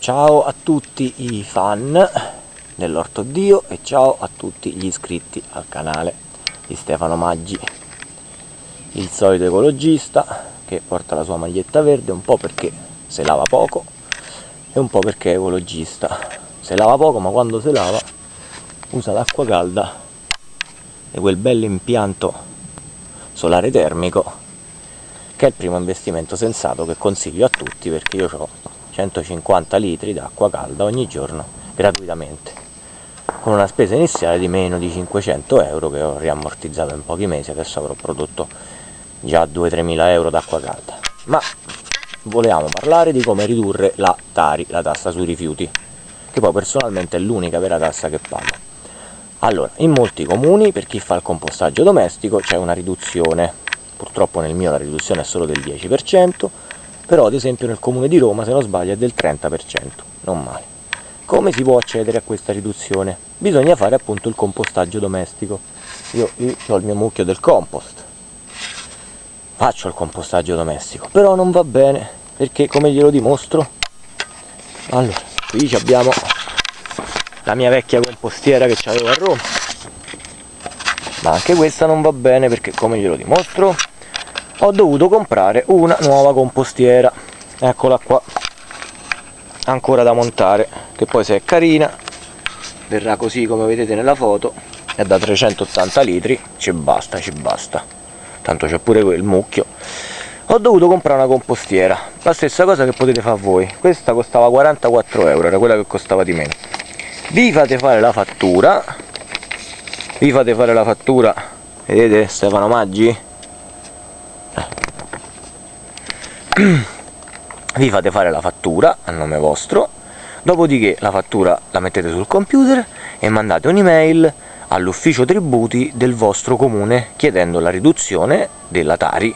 Ciao a tutti i fan dell'Orto Dio e ciao a tutti gli iscritti al canale di Stefano Maggi il solito ecologista che porta la sua maglietta verde un po' perché se lava poco e un po' perché è ecologista. Se lava poco ma quando si lava usa l'acqua calda e quel bel impianto solare termico che è il primo investimento sensato che consiglio a tutti perché io ho 150 litri d'acqua calda ogni giorno gratuitamente con una spesa iniziale di meno di 500 euro che ho riammortizzato in pochi mesi adesso avrò prodotto già 2-3 mila euro d'acqua calda. Ma volevamo parlare di come ridurre la Tari, la tassa sui rifiuti che poi personalmente è l'unica vera tassa che pago. Allora, in molti comuni per chi fa il compostaggio domestico c'è una riduzione. Purtroppo nel mio la riduzione è solo del 10%, però ad esempio nel comune di Roma se non sbaglio è del 30%, non male. Come si può accedere a questa riduzione? Bisogna fare appunto il compostaggio domestico. Io, io ho il mio mucchio del compost, faccio il compostaggio domestico, però non va bene, perché come glielo dimostro? Allora, qui abbiamo la mia vecchia compostiera che avevo a Roma, ma anche questa non va bene perché come glielo dimostro ho dovuto comprare una nuova compostiera. Eccola qua. Ancora da montare che poi se è carina verrà così come vedete nella foto. È da 380 litri ci basta ci basta. Tanto c'è pure quel mucchio. Ho dovuto comprare una compostiera. La stessa cosa che potete fare voi. Questa costava 44 euro era quella che costava di meno. Vi fate fare la fattura. Vi fate fare la fattura. Vedete Stefano Maggi vi fate fare la fattura a nome vostro dopodiché la fattura la mettete sul computer e mandate un'email all'ufficio tributi del vostro comune chiedendo la riduzione della Tari.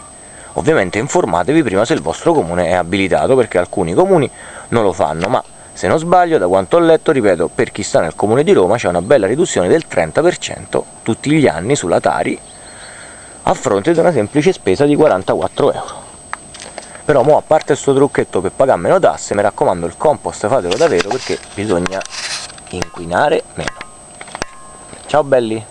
Ovviamente informatevi prima se il vostro comune è abilitato perché alcuni comuni non lo fanno ma se non sbaglio da quanto ho letto ripeto per chi sta nel comune di Roma c'è una bella riduzione del 30% tutti gli anni sulla Tari a fronte di una semplice spesa di 44 euro però mo a parte questo trucchetto per pagare meno tasse mi raccomando il compost fatelo davvero perché bisogna inquinare meno. Ciao belli